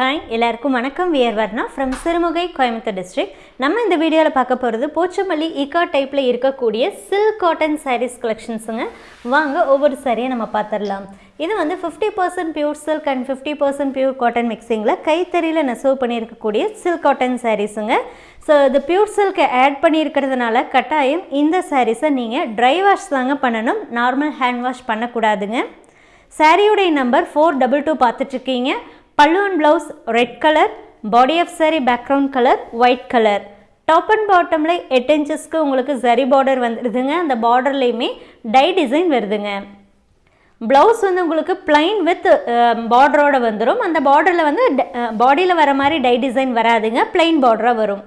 Hi எல்லாருக்கும் வணக்கம். We're Varna from Sirumugai Coimbatore district நம்ம இந்த வீடியோவில் பார்க்க போகிறது போச்சமல்லி இக்கா டைப்பில் இருக்கக்கூடிய சில்க் காட்டன் சாரீஸ் கலெக்ஷன்ஸுங்க வாங்க ஒவ்வொரு சாரியை நம்ம பார்த்துடலாம். இது வந்து fifty percent pure silk and fifty percent pure cotton மிக்சிங்கில் கைத்தறியில் நெசவு பண்ணியிருக்கக்கூடிய சில்க் காட்டன் சாரீஸுங்க ஸோ இது பியூர் சில்கை ஆட் பண்ணியிருக்கிறதுனால கட்டாயம் இந்த சாரீஸை நீங்கள் ட்ரை வாஷ் தாங்க பண்ணணும். நார்மல் ஹேண்ட் வாஷ் பண்ணக்கூடாதுங்க. சாரியுடைய நம்பர் ஃபோர் டபுள் டூ பார்த்துட்ருக்கீங்க pallu and blouse red colour body of saree background colour white colour top and பாட்டமில் எட்டு இன்ச்சஸ்க்கு உங்களுக்கு ஜரி பார்டர் வந்துடுதுங்க அந்த பார்டர்லேயுமே டை டிசைன் வருதுங்க. ப்ளவுஸ் வந்து உங்களுக்கு பிளைன் வித் பார்டரோட வந்துடும் அந்த பார்டரில் வந்து பாடியில் வர மாதிரி டை டிசைன் வராதுங்க. பிளைன் பார்டராக வரும்.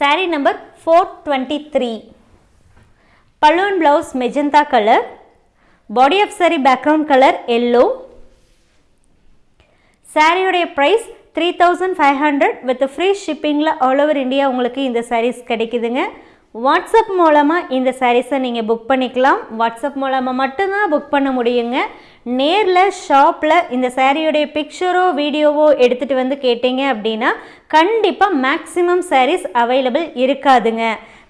Saree number four twenty three pallu blouse magenta colour body of saree background colour yellow சாரியுடைய price three thousand five hundred with free ஷிப்பிங்கில் all over India உங்களுக்கு இந்த சாரீஸ் கிடைக்குதுங்க. வாட்ஸ்அப் மூலமாக இந்த சாரீஸை நீங்கள் புக் பண்ணிக்கலாம். வாட்ஸ்அப் மூலமாக மட்டும்தான் புக் பண்ண முடியுங்க. நேரில் ஷாப்பில் இந்த சாரியுடைய பிக்சரோ வீடியோவோ எடுத்துகிட்டு வந்து கேட்டீங்க அப்படின்னா கண்டிப்பாக மேக்ஸிமம் சாரீஸ் அவைலபிள் இருக்காதுங்க.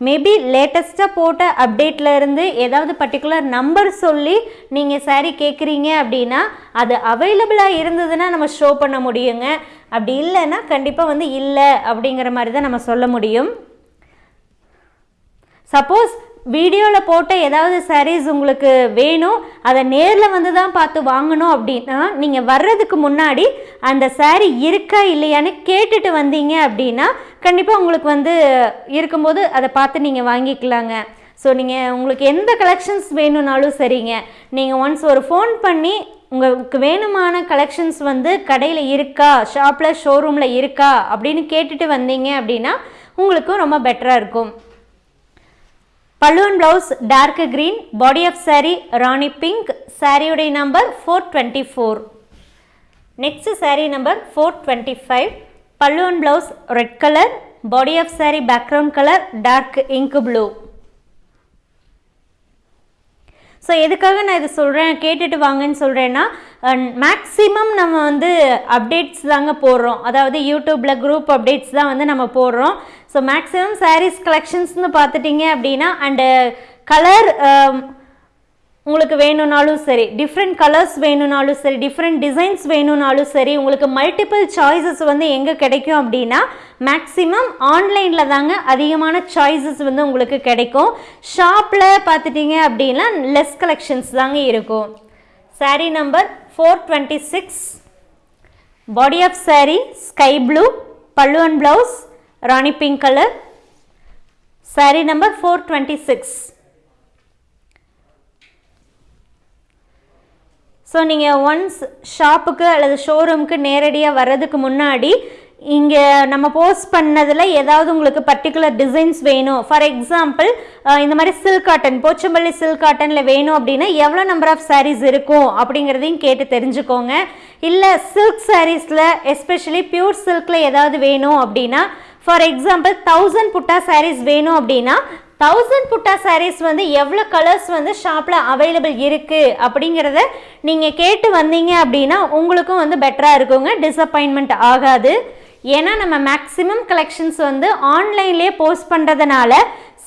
மேபி லேட்டஸ்ட்டாக போட்ட அப்டேட்டில் இருந்து ஏதாவது பர்டிகுலர் நம்பர் சொல்லி நீங்கள் சாரீ கேட்குறீங்க அப்படின்னா அது அவைலபிளாக இருந்ததுன்னா நம்ம ஷோ பண்ண முடியுங்க. அப்படி இல்லைன்னா கண்டிப்பாக வந்து இல்லை அப்படிங்கிற மாதிரி தான் நம்ம சொல்ல முடியும். சப்போஸ் வீடியோவில் போட்ட ஏதாவது சாரீஸ் உங்களுக்கு வேணும் அதை நேரில் வந்து தான் பார்த்து வாங்கணும் அப்படின்னா நீங்கள் வர்றதுக்கு முன்னாடி அந்த சாரீ இருக்கா இல்லையான்னு கேட்டுட்டு வந்தீங்க அப்படின்னா கண்டிப்பாக உங்களுக்கு வந்து இருக்கும்போது அதை பார்த்து நீங்கள் வாங்கிக்கலாங்க. ஸோ நீங்கள் உங்களுக்கு எந்த கலெக்ஷன்ஸ் வேணும்னாலும் சரிங்க. நீங்கள் ஒன்ஸ் ஒரு ஃபோன் பண்ணி உங்களுக்கு வேணுமான கலெக்ஷன்ஸ் வந்து கடையில் இருக்கா ஷாப்பில் ஷோரூமில் இருக்கா அப்படின்னு கேட்டுட்டு வந்தீங்க அப்படின்னா உங்களுக்கும் ரொம்ப பெட்டராக இருக்கும். Pallu and blouse dark green body of saree rani pink சாரியுடைய number four twenty four next saree number four twenty five pallu and blouse red colour body of saree background colour dark ink blue so எதுக்காக நான் இது சொல்கிறேன் கேட்டுட்டு வாங்கன்னு சொல்கிறேன்னா maximum நம்ம வந்து அப்டேட்ஸ் தாங்க போடுறோம். அதாவது யூடியூப்பில் குரூப் அப்டேட்ஸ் தான் வந்து நம்ம போடுறோம். ஸோ மேக்ஸிமம் சாரீஸ் கலெக்ஷன்ஸ்னு பார்த்துட்டிங்க அப்படின்னா அண்டு கலர் உங்களுக்கு வேணும்னாலும் சரி டிஃப்ரெண்ட் கலர்ஸ் வேணும்னாலும் சரி டிஃப்ரெண்ட் டிசைன்ஸ் வேணும்னாலும் சரி உங்களுக்கு மல்டிபிள் சாய்ஸஸ் வந்து எங்கே கிடைக்கும் அப்படின்னா மேக்ஸிமம் ஆன்லைனில் தாங்க அதிகமான சாய்ஸஸ் வந்து உங்களுக்கு கிடைக்கும். ஷாப்பில் பார்த்துட்டிங்க அப்படின்னா லெஸ் கலெக்ஷன்ஸ் தாங்க இருக்கும். Saree number four twenty six body of saree sky blue pallu and blouse rani pink colour saree number four twenty six so நீங்கள் ஒன்ஸ் ஷாப்புக்கு அல்லது ஷோரூமுக்கு நேரடியாக வர்றதுக்கு முன்னாடி இங்கே நம்ம போஸ்ட் பண்ணதில் ஏதாவது உங்களுக்கு பர்டிகுலர் டிசைன்ஸ் வேணும். ஃபார் எக்ஸாம்பிள் இந்த மாதிரி சில்க் காட்டன் போச்சம்பள்ளி சில்க் காட்டனில் வேணும் அப்படின்னா எவ்வளோ நம்பர் ஆஃப் சாரீஸ் இருக்கும் அப்படிங்கிறதையும் கேட்டு தெரிஞ்சுக்கோங்க. இல்லை சில்க் சாரீஸில் எஸ்பெஷலி பியூர் சில்கில் ஏதாவது வேணும் அப்படின்னா ஃபார் எக்ஸாம்பிள் தௌசண்ட் புட்டா சாரீஸ் வேணும் அப்படின்னா தௌசண்ட் புட்டா சாரீஸ் வந்து எவ்வளோ கலர்ஸ் வந்து ஷாப்பில் அவைலபிள் இருக்குது அப்படிங்கிறத நீங்கள் கேட்டு வந்தீங்க அப்படின்னா உங்களுக்கும் வந்து பெட்டராக இருக்குங்க. டிசப்பாயின்மெண்ட் ஆகாது. ஏன்னா நம்ம மேக்ஸிமம் கலெக்ஷன்ஸ் வந்து ஆன்லைன்லேயே போஸ்ட் பண்ணுறதுனால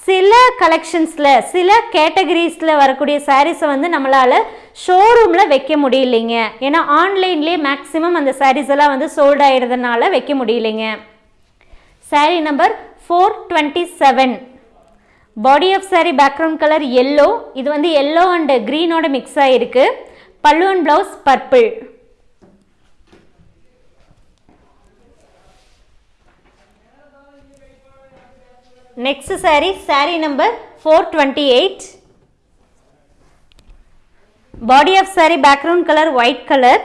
சில கலெக்ஷன்ஸில் சில கேட்டகரிஸில் வரக்கூடிய சாரீஸை வந்து நம்மளால் ஷோரூமில் வைக்க முடியலைங்க. ஏன்னா ஆன்லைன்லேயே மேக்ஸிமம் அந்த சாரீஸ் எல்லாம் வந்து சோல்ட் ஆகிடுறதுனால வைக்க முடியலைங்க. Saree number four twenty seven body of saree background colour yellow இது வந்து எல்லோ அண்ட் க்ரீனோட மிக்ஸ் ஆகிருக்கு pallu and blouse purple next saree saree number four twenty eight body of saree background colour white colour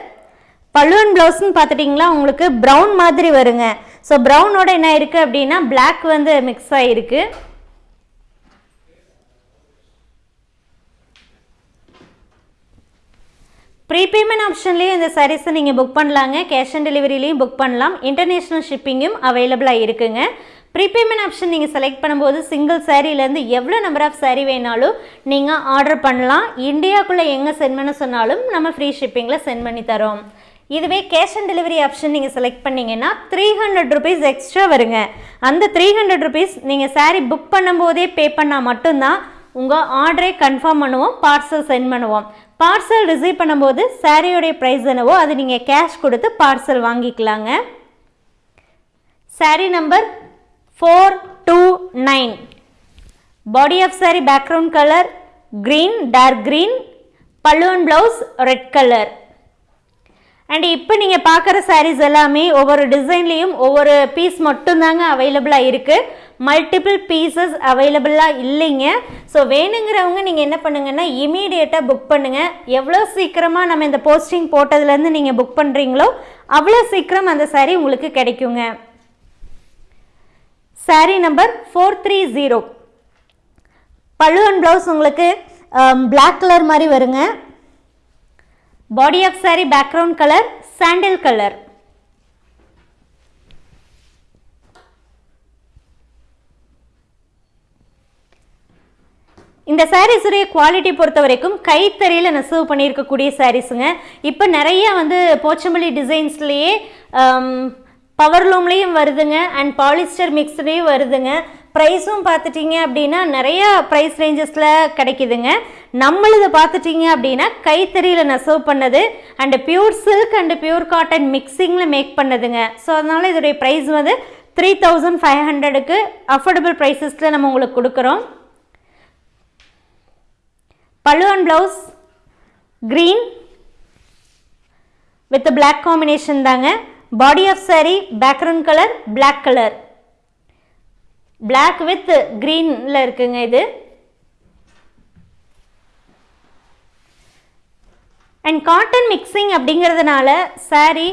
பல்லுவன் and பார்த்துட்டிங்களா உங்களுக்கு brown மாதிரி வருங்க. So ப்ரௌனோட என்ன இருக்குது அப்படின்னா பிளாக் வந்து மிக்ஸ் ஆகிருக்கு ப்ரீபேமெண்ட் ஆப்ஷன்லேயும் இந்த சாரீஸை நீங்கள் புக் பண்ணலாங்க. கேஷ் ஆன் டெலிவரிலையும் புக் பண்ணலாம். இன்டர்நேஷ்னல் ஷிப்பிங்கும் அவைலபிளாக இருக்குங்க. ப்ரீபேமெண்ட் ஆப்ஷன் நீங்கள் செலக்ட் பண்ணும்போது சிங்கிள் சாரீலேருந்து எவ்வளோ நம்பர் ஆஃப் சாரீ வேணாலும் நீங்கள் ஆர்டர் பண்ணலாம். இந்தியாவுக்குள்ளே எங்கே சென்ட் பண்ண சொன்னாலும் நம்ம ஃப்ரீ ஷிப்பிங்கில் சென்ட் பண்ணி தரோம். இதுவே கேஷ் ஆன் டெலிவரி ஆப்ஷன் நீங்கள் செலக்ட் பண்ணிங்கன்னா த்ரீ ஹண்ட்ரட் ருபீஸ் எக்ஸ்ட்ரா வருங்க. அந்த த்ரீ ஹண்ட்ரட் ருபீஸ் நீங்கள் சாரீ புக் பண்ணும்போதே பே பண்ணால் மட்டும்தான் உங்கள் ஆர்டரே கன்ஃபார்ம் பண்ணுவோம் பார்சல் சென்ட் பண்ணுவோம். பார்சல் ரிசீவ் பண்ணும்போது சாரியோடைய ப்ரைஸ் என்னவோ அது நீங்கள் கேஷ் கொடுத்து பார்சல் வாங்கிக்கலாங்க. Saree number four two nine body of saree background colour green dark green பல்லுவன் ப்ளவுஸ் ரெட் கலர் அண்ட் இப்போ நீங்கள் பார்க்குற சாரீஸ் எல்லாமே ஒவ்வொரு டிசைன்லேயும் ஒவ்வொரு பீஸ் மட்டும்தாங்க அவைலபிளாக இருக்குது மல்டிபிள் பீசஸ் அவைலபிளாக இல்லைங்க. ஸோ வேணுங்கிறவங்க நீங்கள் என்ன பண்ணுங்கன்னா இமீடியட்டாக புக் பண்ணுங்கள் எவ்வளோ சீக்கிரமாக நம்ம இந்த போஸ்டிங் போட்டதுலேருந்து நீங்கள் புக் பண்ணுறீங்களோ அவ்வளோ சீக்கிரம் அந்த சாரீ உங்களுக்கு கிடைக்குங்க. Saree number four three zero பழுவன் and blouse உங்களுக்கு um, பிளாக் கலர் மாதிரி வருங்க. Body of saree background colour sandal colour இந்த சாரீஸுடைய குவாலிட்டி பொறுத்த வரைக்கும் கைத்தறியில் நெசவு பண்ணியிருக்கக்கூடிய சாரீஸுங்க இப்போ நிறைய வந்து போச்சம்பள்ளி டிசைன்ஸ்லேயே பவர்லூம்லேயும் um, வருதுங்க. அண்ட் பாலிஸ்டர் மிக்ஸ்லேயும் வருதுங்க. ப்ரைஸும் பார்த்துட்டிங்க அப்படின்னா நிறைய ப்ரைஸ் ரேஞ்சஸில் கிடைக்குதுங்க. நம்மளது பார்த்துட்டிங்க அப்படின்னா கைத்தறியில் நெசவு பண்ணது and pure silk and pure cotton மிக்சிங்கில் make பண்ணதுங்க. ஸோ அதனால் இதோடைய ப்ரைஸ் வந்து த்ரீ தௌசண்ட் ஃபைவ் ஹண்ட்ரடுக்கு அஃபோர்டபுள் ப்ரைஸஸில் நம்ம உங்களுக்கு கொடுக்குறோம். Pallu and blouse green with black combination தாங்க. Body of saree background colour black colour black with க்ரீனில் இருக்குங்க இது. அண்ட் காட்டன் மிக்சிங் அப்படிங்கிறதுனால saree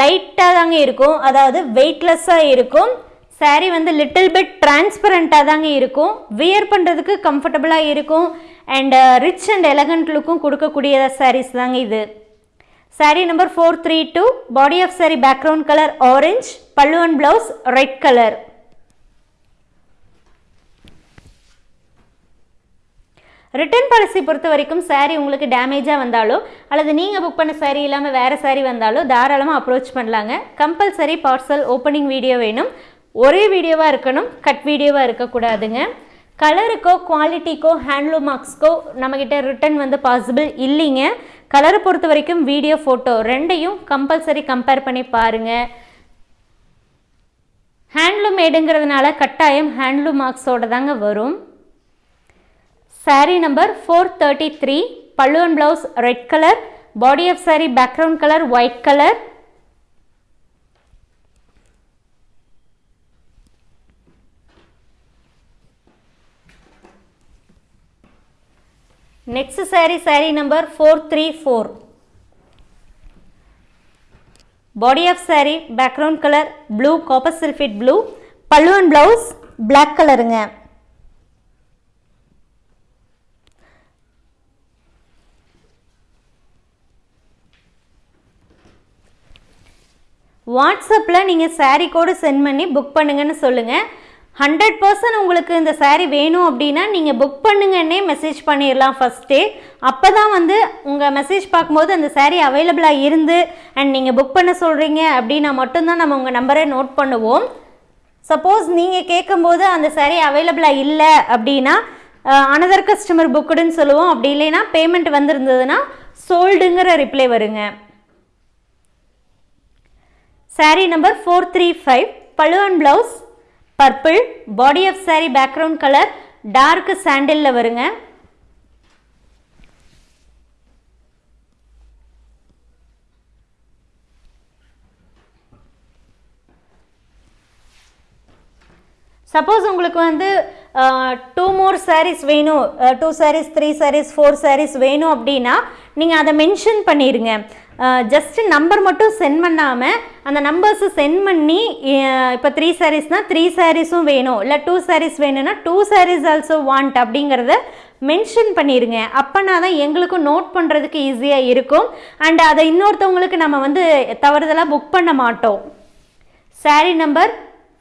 லைட்டாக தாங்க இருக்கும். அதாவது வெயிட்லெஸ்ஸாக இருக்கும். Saree வந்து லிட்டில் பிட் டிரான்ஸ்பரண்ட்டாக தாங்க இருக்கும். வியர் பண்ணுறதுக்கு கம்ஃபர்டபுளாக இருக்கும். அண்ட் ரிச் அண்ட் எலகண்ட் லுக்கும் கொடுக்கக்கூடிய சாரீஸ் தாங்க இது saree number four three two body of saree background colour orange pallu and blouse red colour return policy பொறுத்த வரைக்கும் சாரீ உங்களுக்கு டேமேஜாக வந்தாலோ அல்லது நீங்கள் புக் பண்ண சாரீ இல்லாமல் வேறு சாரீ வந்தாலோ தாராளமாக அப்ரோச் பண்ணலாங்க. கம்பல்சரி பார்சல் ஓப்பனிங் வீடியோ வேணும். ஒரே வீடியோவாக இருக்கணும் கட் வீடியோவாக இருக்கக்கூடாதுங்க. கலருக்கோ குவாலிட்டிக்கோ ஹேண்ட்லூம் மார்க்ஸ்க்கோ நம்மக்கிட்ட ரிட்டர்ன் வந்து பாசிபிள் இல்லைங்க. கலரை பொறுத்த வரைக்கும் வீடியோ ஃபோட்டோ ரெண்டையும் கம்பல்சரி கம்பேர் பண்ணி பாருங்கள் ஹேண்ட்லூம் மேடுங்கிறதுனால கட்டாயம் ஹேண்ட்லூம் மார்க்ஸோட தாங்க வரும். Saree number four thirty three பல்லுவன் blouse red colour body of saree background colour white colour next saree saree number four three four body of saree background colour blue copper sulphate blue pallu and blouse black கலருங்க வாட்ஸ்அப்பில் நீங்கள் sari code sent பண்ணி book பண்ணுங்கன்னு சொல்லுங்கள் hundred percent உங்களுக்கு இந்த சாரீ வேணும் அப்படின்னா நீங்கள் புக் பண்ணுங்கன்னே மெசேஜ் பண்ணிடலாம் ஃபஸ்ட்டே அப்போ தான் வந்து உங்கள் மெசேஜ் பார்க்கும்போது அந்த சாரீ அவைலபிளாக இருந்து அண்ட் நீங்கள் புக் பண்ண சொல்கிறீங்க அப்படின்னா மட்டும்தான் நம்ம உங்கள் நம்பரை நோட் பண்ணுவோம். சப்போஸ் நீங்கள் கேட்கும்போது அந்த சாரீ அவைலபிளாக இல்லை அப்படின்னா அனதர் கஸ்டமர் புக்குடுன்னு சொல்லுவோம். அப்படி இல்லைன்னா பேமெண்ட் வந்திருந்ததுன்னா சோல்டுங்கிற ரிப்ளை வருங்க. Saree number four three five பழுவன் blouse purple body of saree background colour dark சாண்டிலில் வருங்க. சப்போஸ் உங்களுக்கு வந்து டூ மோர் சாரீஸ் வேணும் two sarees three sarees four sarees வேணும் அப்படின்னா நீங்கள் அதை மென்ஷன் பண்ணிடுங்க ஜஸ்ட் நம்பர் மட்டும் சென்ட் பண்ணாமல் அந்த நம்பர்ஸை சென்ட் பண்ணி இப்போ த்ரீ சாரீஸ்னால் த்ரீ சாரீஸும் வேணும். இல்லை டூ சாரீஸ் வேணும்னா டூ சாரீஸ் ஆல்சோ வாண்ட் அப்படிங்கிறத மென்ஷன் பண்ணிடுங்க அப்போனா தான் எங்களுக்கும் நோட் பண்ணுறதுக்கு ஈஸியாக இருக்கும். அண்ட் அதை இன்னொருத்தவங்களுக்கு நம்ம வந்து தவறுதலாக புக் பண்ண மாட்டோம். Saree number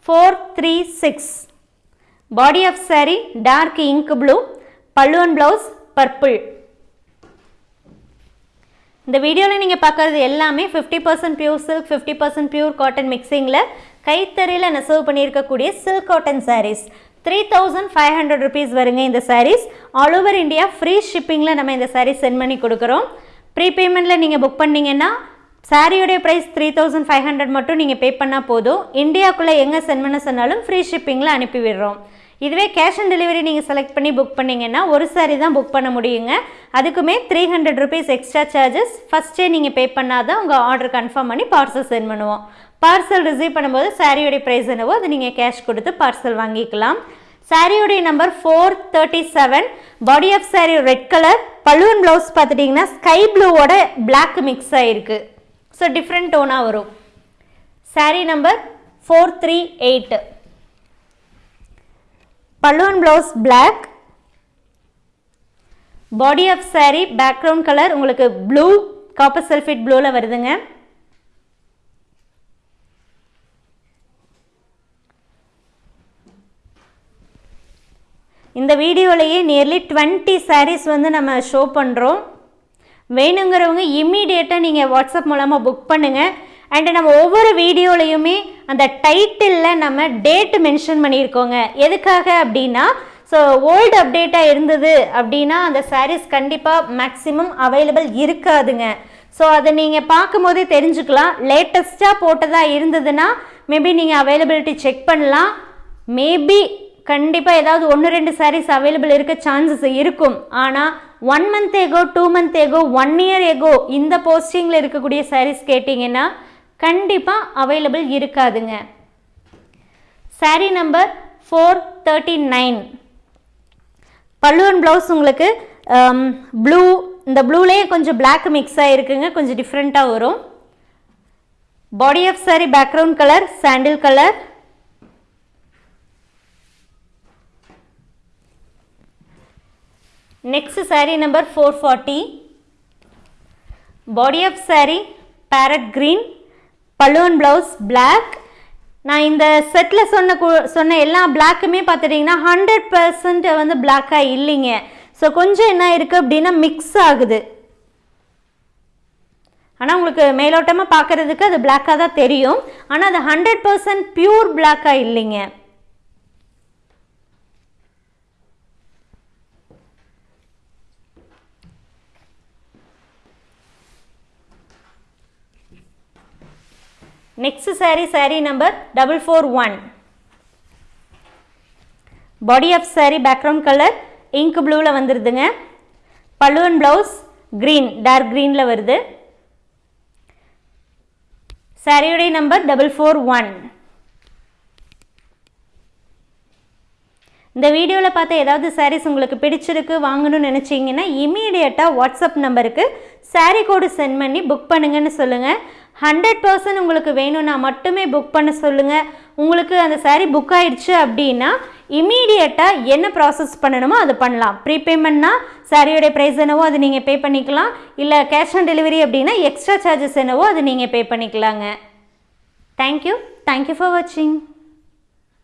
four three six body of saree dark ink blue pallu and blouse purple இந்த வீடியோவில் நீங்கள் பார்க்குறது எல்லாமே fifty percent pure silk fifty percent pure cotton மிக்சிங்கில் கைத்தறியில் நெசவு பண்ணியிருக்கக்கூடிய silk cotton sarees three thousand five hundred rupees வருங்க இந்த sarees all over India free ஷிப்பிங்கில் நம்ம இந்த சாரீஸ் சென்ட் பண்ணி கொடுக்குறோம். ப்ரீ பேமெண்ட்டில் நீங்கள் புக் பண்ணிங்கன்னா சாரியுடைய price three thousand five hundred மட்டும் நீங்கள் பே பண்ணால் போதும். இந்தியாவுக்குள்ளே எங்கே சென்ட் பண்ண சொன்னாலும் ஃப்ரீ ஷிப்பிங்கில் அனுப்பி விடுறோம். இதுவே கேஷ் ஆன் டெலிவரி நீங்கள் செலக்ட் பண்ணி புக் பண்ணிங்கன்னா ஒரு சாரி தான் புக் பண்ண முடியுங்க. அதுக்குமே three hundred rupees extra charges ஃபஸ்ட்டே நீங்கள் பே பண்ணாதான் உங்கள் ஆர்டர் கன்ஃபார்ம் பண்ணி பார்சல் சென்ட் பண்ணுவோம். பார்சல் ரிசீவ் பண்ணும்போது சாரியோடைய ப்ரைஸ் என்னவோ அது நீங்கள் கேஷ் கொடுத்து பார்சல் வாங்கிக்கலாம். சாரியோடைய number four thirty seven body of saree red colour balloon blouse பார்த்துட்டிங்கன்னா ஸ்கை ப்ளூவோட பிளாக் மிக்ஸ் ஆகிருக்கு ஸோ டிஃப்ரெண்ட் டோனாக வரும். Saree number four three eight பல்லுவன் blouse black body of saree background colour உங்களுக்கு ப்ளூ காப்பர் சல்ஃபேட் ப்ளூவில் வருதுங்க. இந்த வீடியோலையே நியர்லி டுவெண்ட்டி சாரீஸ் வந்து நம்ம ஷோ பண்ணுறோம் வேணுங்கிறவங்க இம்மீடியட்டாக நீங்கள் வாட்ஸ்அப் மூலமாக புக் பண்ணுங்கள் அண்டு நம்ம ஒவ்வொரு வீடியோலையுமே அந்த டைட்டிலில் நம்ம டேட்டு மென்ஷன் பண்ணியிருக்கோங்க. எதுக்காக அப்படின்னா ஸோ ஓல்டு அப்டேட்டாக இருந்தது அப்படின்னா அந்த சாரீஸ் கண்டிப்பாக மேக்ஸிமம் அவைலபிள் இருக்காதுங்க. ஸோ அதை நீங்கள் பார்க்கும்போதே தெரிஞ்சுக்கலாம். லேட்டஸ்ட்டாக போட்டதாக இருந்ததுன்னா மேபி நீங்கள் அவைலபிலிட்டி செக் பண்ணலாம். மேபி கண்டிப்பாக ஏதாவது ஒன்று ரெண்டு சாரீஸ் அவைலபிள் இருக்க சான்சஸ் இருக்கும். ஆனால் one month ago two month ago one year ago இந்த போஸ்டிங்கில் இருக்கக்கூடிய சாரீஸ் கேட்டிங்கன்னா கண்டிப்பாக அவைலபிள் இருக்காதுங்க. Saree number four thirty nine பல்லுவன் ப்ளவுஸ் உங்களுக்கு ப்ளூ இந்த ப்ளூலேயே கொஞ்சம் பிளாக் மிக்ஸ் ஆகிருக்குங்க கொஞ்சம் டிஃப்ரெண்ட்டாக வரும். Body of saree background colour sandal colour next saree number four forty body of saree parrot green balloon blouse black நான் இந்த செட்டில் சொன்ன சொன்ன எல்லா பிளாக்குமே பார்த்துட்டிங்கன்னா ஹண்ட்ரட் பர்சன்ட் வந்து பிளாக்காக இல்லைங்க. ஸோ கொஞ்சம் என்ன இருக்குது அப்படின்னா மிக்ஸ் ஆகுது. ஆனால் உங்களுக்கு மேலோட்டமாக பார்க்குறதுக்கு அது பிளாக்காக தான் தெரியும். ஆனால் அது ஹண்ட்ரட் பர்சன்ட் பியூர் பிளாக்காக இல்லைங்க. Next saree saree number double four one body of saree background colour ink ப்ளூவில் வந்துடுதுங்க பல்லுவன் ப்ளவுஸ் க்ரீன் டார்க் க்ரீனில் வருது. சாரியுடைய நம்பர் டபுள் ஃபோர் ஒன் இந்த வீடியோவில் பார்த்த ஏதாவது சாரீஸ் உங்களுக்கு பிடிச்சிருக்கு வாங்கணும்னு நினச்சிங்கன்னா இமீடியட்டாக வாட்ஸ்அப் நம்பருக்கு சாரீ கோடு சென்ட் பண்ணி புக் பண்ணுங்கன்னு சொல்லுங்கள் ஹண்ட்ரட் பர்சன்ட் உங்களுக்கு வேணும்னா மட்டுமே புக் பண்ண சொல்லுங்கள் உங்களுக்கு அந்த சாரீ புக் ஆயிடுச்சு அப்படின்னா இமீடியட்டாக என்ன ப்ராசஸ் பண்ணணுமோ அது பண்ணலாம். ப்ரீபேமெண்ட்னா சாரியோடைய ப்ரைஸ் என்னவோ அது நீங்கள் பே பண்ணிக்கலாம். இல்லை கேஷ் ஆன் டெலிவரி அப்படின்னா எக்ஸ்ட்ரா சார்ஜஸ் என்னவோ அது நீங்கள் பே பண்ணிக்கலாங்க. தேங்க்யூ தேங்க்யூ ஃபார் வாட்சிங்